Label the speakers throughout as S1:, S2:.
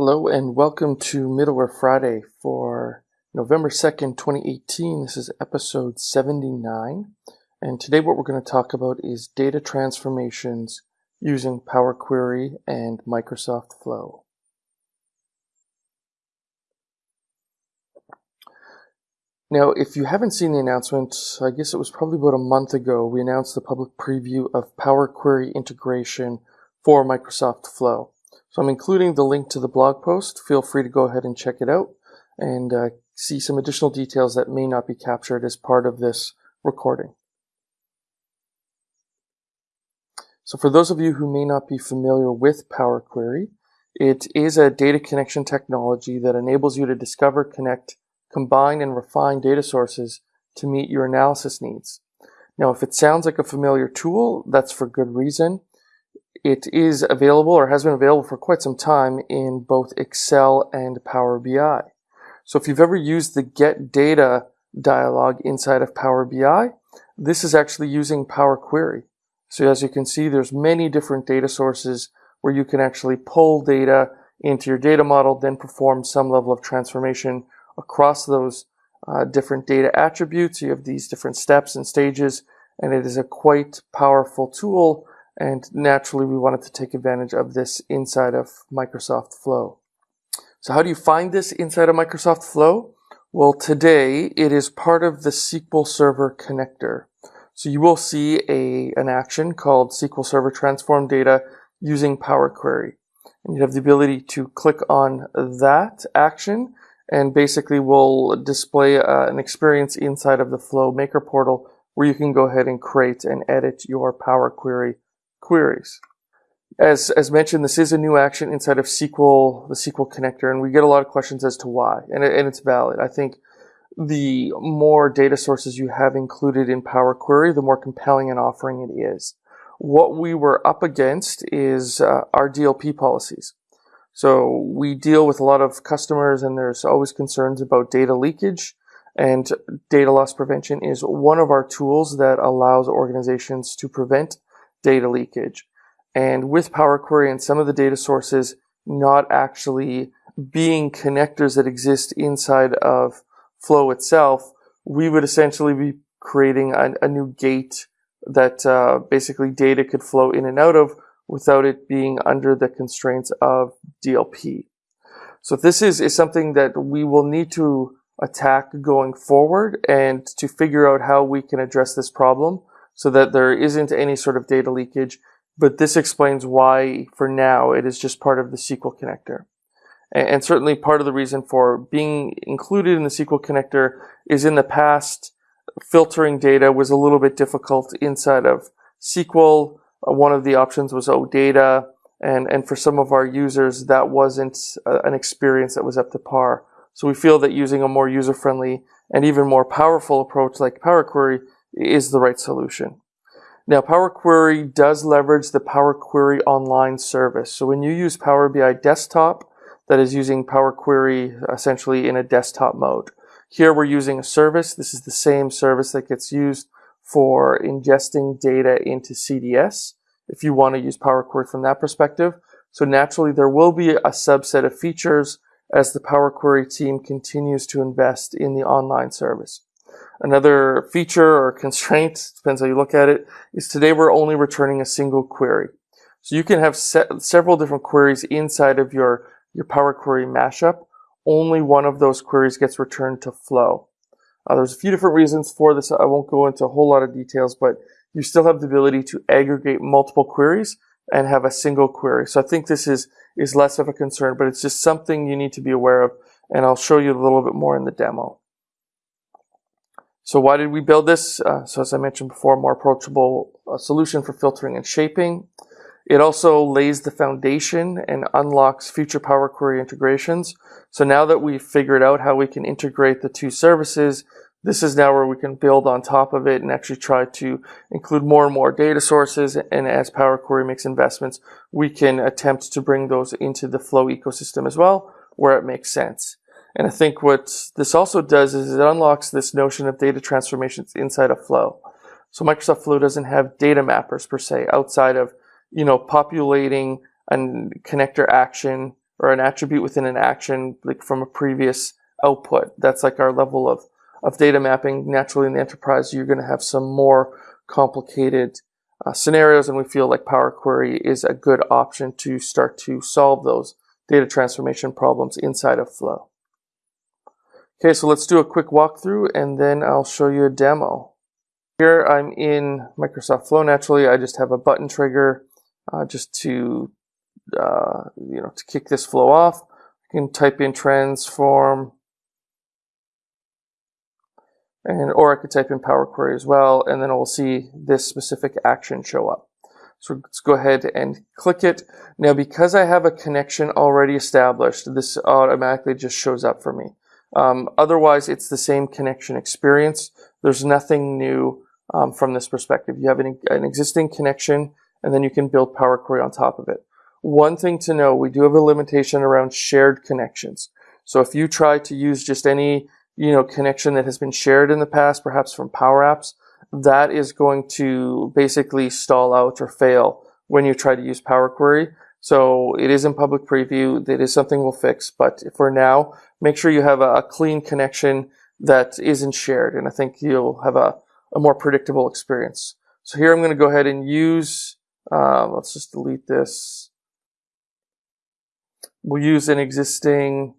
S1: Hello and welcome to Middleware Friday for November 2nd, 2018. This is episode 79. And today what we're going to talk about is data transformations using Power Query and Microsoft Flow. Now, if you haven't seen the announcement, I guess it was probably about a month ago, we announced the public preview of Power Query integration for Microsoft Flow. So I'm including the link to the blog post. Feel free to go ahead and check it out and uh, see some additional details that may not be captured as part of this recording. So for those of you who may not be familiar with Power Query, it is a data connection technology that enables you to discover, connect, combine, and refine data sources to meet your analysis needs. Now, if it sounds like a familiar tool, that's for good reason. It is available or has been available for quite some time in both Excel and Power BI. So if you've ever used the get data dialog inside of Power BI, this is actually using Power Query. So as you can see, there's many different data sources where you can actually pull data into your data model, then perform some level of transformation across those uh, different data attributes. You have these different steps and stages, and it is a quite powerful tool and naturally, we wanted to take advantage of this inside of Microsoft Flow. So how do you find this inside of Microsoft Flow? Well, today it is part of the SQL Server connector. So you will see a, an action called SQL Server Transform Data using Power Query. And you have the ability to click on that action and basically will display uh, an experience inside of the Flow Maker portal where you can go ahead and create and edit your Power Query queries. As, as mentioned, this is a new action inside of SQL, the SQL connector, and we get a lot of questions as to why, and, it, and it's valid. I think the more data sources you have included in Power Query, the more compelling an offering it is. What we were up against is uh, our DLP policies. So we deal with a lot of customers and there's always concerns about data leakage and data loss prevention is one of our tools that allows organizations to prevent data leakage. And with Power Query and some of the data sources not actually being connectors that exist inside of Flow itself, we would essentially be creating a, a new gate that uh, basically data could flow in and out of without it being under the constraints of DLP. So this is, is something that we will need to attack going forward and to figure out how we can address this problem so that there isn't any sort of data leakage. But this explains why, for now, it is just part of the SQL connector. And certainly part of the reason for being included in the SQL connector is in the past, filtering data was a little bit difficult inside of SQL. One of the options was OData. And, and for some of our users, that wasn't uh, an experience that was up to par. So we feel that using a more user-friendly and even more powerful approach like Power Query is the right solution. Now, Power Query does leverage the Power Query Online service. So when you use Power BI Desktop, that is using Power Query essentially in a desktop mode. Here we're using a service. This is the same service that gets used for ingesting data into CDS if you want to use Power Query from that perspective. So naturally there will be a subset of features as the Power Query team continues to invest in the online service. Another feature or constraint, depends how you look at it, is today we're only returning a single query. So you can have se several different queries inside of your, your Power Query mashup. Only one of those queries gets returned to Flow. Uh, there's a few different reasons for this. I won't go into a whole lot of details, but you still have the ability to aggregate multiple queries and have a single query. So I think this is, is less of a concern, but it's just something you need to be aware of. And I'll show you a little bit more in the demo. So why did we build this? Uh, so as I mentioned before, more approachable uh, solution for filtering and shaping. It also lays the foundation and unlocks future Power Query integrations. So now that we've figured out how we can integrate the two services, this is now where we can build on top of it and actually try to include more and more data sources. And as Power Query makes investments, we can attempt to bring those into the Flow ecosystem as well, where it makes sense. And I think what this also does is it unlocks this notion of data transformations inside of Flow. So Microsoft Flow doesn't have data mappers per se outside of, you know, populating a connector action or an attribute within an action, like from a previous output. That's like our level of, of data mapping. Naturally, in the enterprise, you're going to have some more complicated uh, scenarios, and we feel like Power Query is a good option to start to solve those data transformation problems inside of Flow. Okay, so let's do a quick walkthrough, and then I'll show you a demo. Here I'm in Microsoft Flow. Naturally, I just have a button trigger uh, just to uh, you know to kick this flow off. You can type in transform and or I could type in Power Query as well, and then we'll see this specific action show up. So let's go ahead and click it. Now, because I have a connection already established, this automatically just shows up for me. Um, otherwise, it's the same connection experience. There's nothing new um, from this perspective. You have an, an existing connection, and then you can build Power Query on top of it. One thing to know, we do have a limitation around shared connections. So if you try to use just any you know, connection that has been shared in the past, perhaps from Power Apps, that is going to basically stall out or fail when you try to use Power Query. So it is in public preview. That is something we'll fix. But for now, make sure you have a, clean connection that isn't shared. And I think you'll have a, a more predictable experience. So here I'm going to go ahead and use, um, let's just delete this. We'll use an existing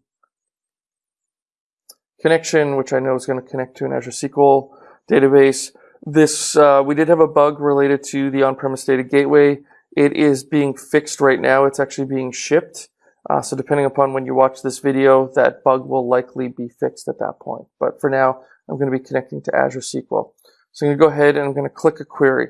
S1: connection, which I know is going to connect to an Azure SQL database. This, uh, we did have a bug related to the on-premise data gateway. It is being fixed right now. It's actually being shipped. Uh, so depending upon when you watch this video, that bug will likely be fixed at that point. But for now, I'm going to be connecting to Azure SQL. So I'm going to go ahead and I'm going to click a query.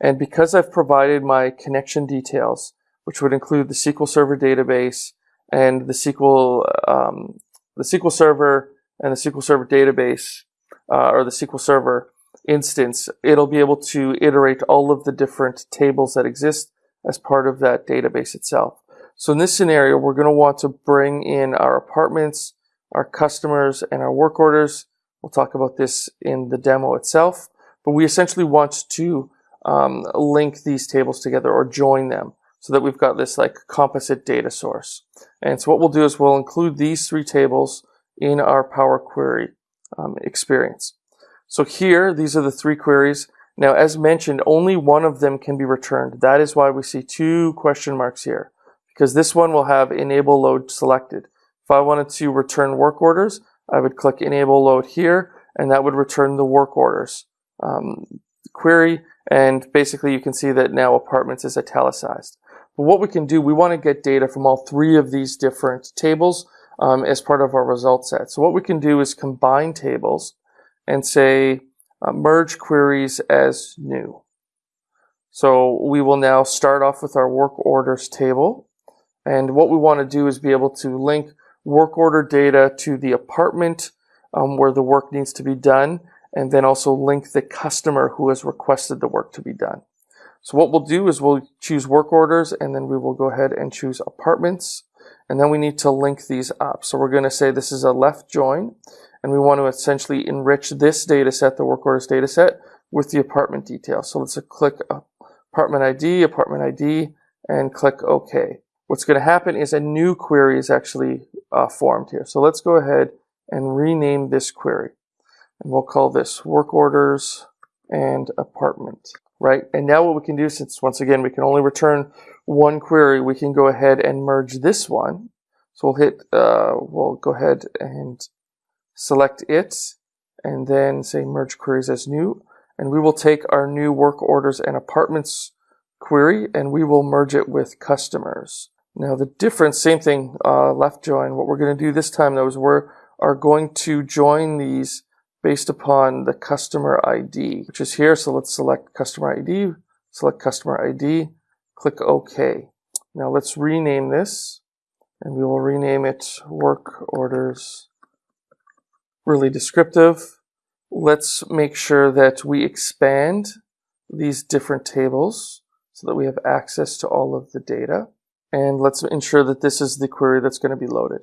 S1: And because I've provided my connection details, which would include the SQL Server database and the SQL, um, the SQL Server and the SQL Server database uh, or the SQL Server instance, it'll be able to iterate all of the different tables that exist as part of that database itself. So in this scenario, we're going to want to bring in our apartments, our customers, and our work orders. We'll talk about this in the demo itself, but we essentially want to um, link these tables together or join them so that we've got this like composite data source. And so what we'll do is we'll include these three tables in our Power Query um, experience. So here, these are the three queries. Now, as mentioned, only one of them can be returned. That is why we see two question marks here, because this one will have enable load selected. If I wanted to return work orders, I would click enable load here, and that would return the work orders um, query. And basically, you can see that now apartments is italicized. But what we can do, we want to get data from all three of these different tables um, as part of our result set. So what we can do is combine tables and say uh, merge queries as new. So we will now start off with our work orders table. And what we want to do is be able to link work order data to the apartment um, where the work needs to be done, and then also link the customer who has requested the work to be done. So what we'll do is we'll choose work orders, and then we will go ahead and choose apartments. And then we need to link these up. So we're going to say this is a left join, and we want to essentially enrich this data set, the work orders data set, with the apartment details. So let's click apartment ID, apartment ID, and click OK. What's going to happen is a new query is actually uh, formed here. So let's go ahead and rename this query. And we'll call this work orders and apartment, right? And now what we can do, since once again, we can only return one query, we can go ahead and merge this one. So we'll hit, uh, we'll go ahead and select it and then say merge queries as new. And we will take our new work orders and apartments query and we will merge it with customers. Now the difference, same thing, uh, left join. What we're going to do this time though is we are going to join these based upon the customer ID, which is here. So let's select customer ID, select customer ID, Click OK. Now let's rename this and we will rename it work orders really descriptive. Let's make sure that we expand these different tables so that we have access to all of the data. And let's ensure that this is the query that's going to be loaded.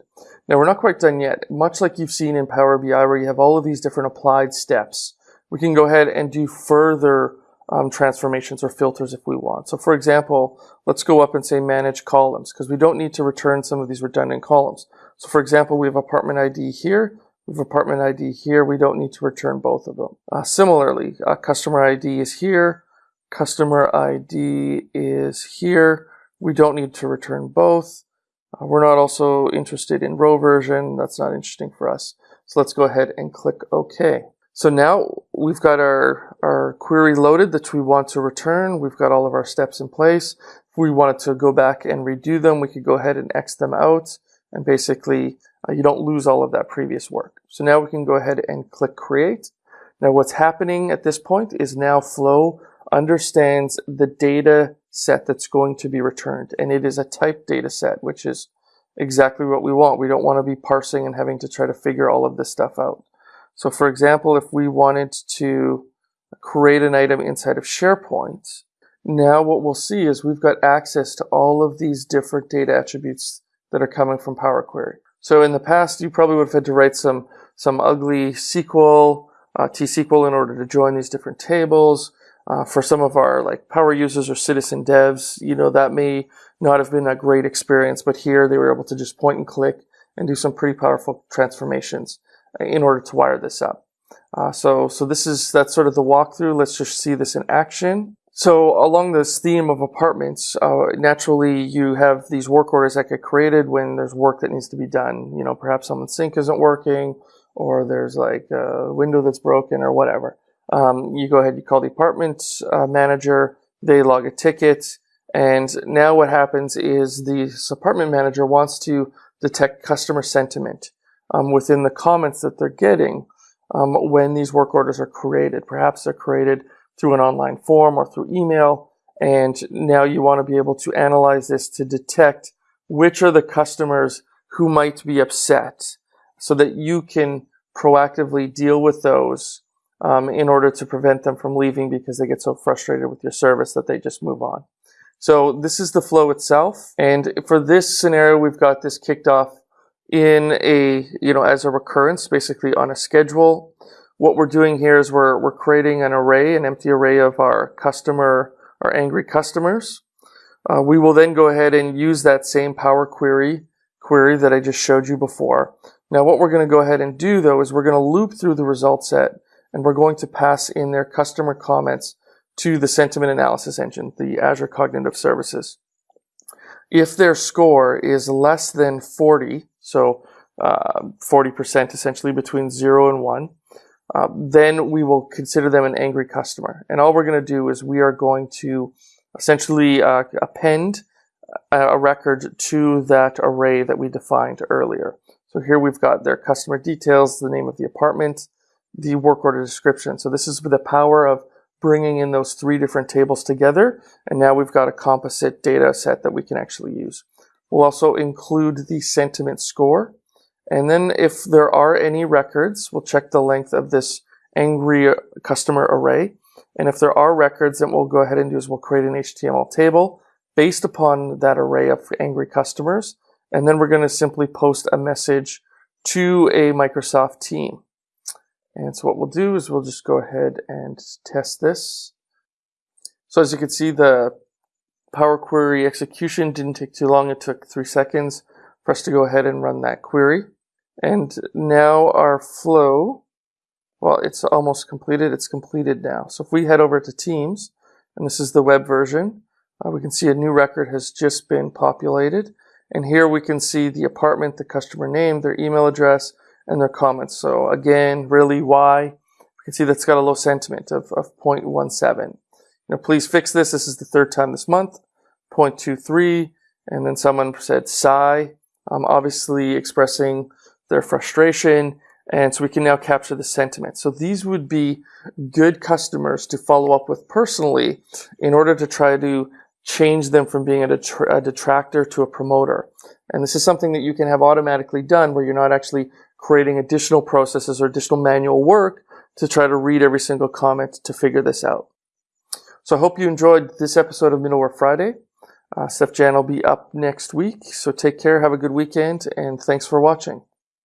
S1: Now we're not quite done yet. Much like you've seen in Power BI where you have all of these different applied steps, we can go ahead and do further um, transformations or filters if we want. So for example, let's go up and say manage columns because we don't need to return some of these redundant columns. So for example, we have apartment ID here, we have apartment ID here. We don't need to return both of them. Uh, similarly, uh, customer ID is here, customer ID is here. We don't need to return both. Uh, we're not also interested in row version. That's not interesting for us. So let's go ahead and click OK. So now we've got our, our query loaded that we want to return. We've got all of our steps in place. If we wanted to go back and redo them, we could go ahead and X them out and basically uh, you don't lose all of that previous work. So now we can go ahead and click create. Now what's happening at this point is now Flow understands the data set that's going to be returned and it is a type data set, which is exactly what we want. We don't want to be parsing and having to try to figure all of this stuff out. So for example, if we wanted to create an item inside of SharePoint, now what we'll see is we've got access to all of these different data attributes that are coming from Power Query. So in the past, you probably would have had to write some, some ugly SQL, uh, T-SQL in order to join these different tables. Uh, for some of our like power users or citizen devs, you know, that may not have been a great experience, but here they were able to just point and click and do some pretty powerful transformations in order to wire this up. Uh, so, so this is, that's sort of the walkthrough. Let's just see this in action. So along this theme of apartments, uh, naturally you have these work orders that get created when there's work that needs to be done. You know, perhaps someone's sink isn't working or there's like a window that's broken or whatever. Um, you go ahead, you call the apartment uh, manager, they log a ticket, and now what happens is the apartment manager wants to detect customer sentiment um, within the comments that they're getting um, when these work orders are created. Perhaps they're created through an online form or through email, and now you want to be able to analyze this to detect which are the customers who might be upset so that you can proactively deal with those um, in order to prevent them from leaving because they get so frustrated with your service that they just move on. So this is the flow itself. And for this scenario, we've got this kicked off in a, you know, as a recurrence, basically on a schedule. What we're doing here is we're, we're creating an array, an empty array of our customer, our angry customers. Uh, we will then go ahead and use that same Power Query query that I just showed you before. Now what we're going to go ahead and do though is we're going to loop through the result set and we're going to pass in their customer comments to the sentiment analysis engine, the Azure Cognitive Services. If their score is less than 40, so uh, 40% essentially between 0 and 1, uh, then we will consider them an angry customer. And all we're going to do is we are going to essentially uh, append a record to that array that we defined earlier. So here we've got their customer details, the name of the apartment, the work order description. So this is with the power of bringing in those three different tables together. And now we've got a composite data set that we can actually use. We'll also include the sentiment score. And then if there are any records, we'll check the length of this angry uh, customer array. And if there are records, then we'll go ahead and do is we'll create an HTML table based upon that array of angry customers. And then we're going to simply post a message to a Microsoft team. And so what we'll do is we'll just go ahead and test this. So as you can see, the Power Query execution didn't take too long. It took three seconds for us to go ahead and run that query. And now our flow, well, it's almost completed. It's completed now. So if we head over to Teams, and this is the web version, uh, we can see a new record has just been populated. And here we can see the apartment, the customer name, their email address, and their comments. So again, really why? You can see that's got a low sentiment of, of 0.17. You know, please fix this. This is the third time this month. 0.23. And then someone said sigh, um, obviously expressing their frustration. And so we can now capture the sentiment. So these would be good customers to follow up with personally in order to try to change them from being a, a detractor to a promoter. And this is something that you can have automatically done where you're not actually creating additional processes or additional manual work to try to read every single comment to figure this out. So I hope you enjoyed this episode of Middleware Friday. Uh, Steef-Jan will be up next week. So take care, have a good weekend, and thanks for watching.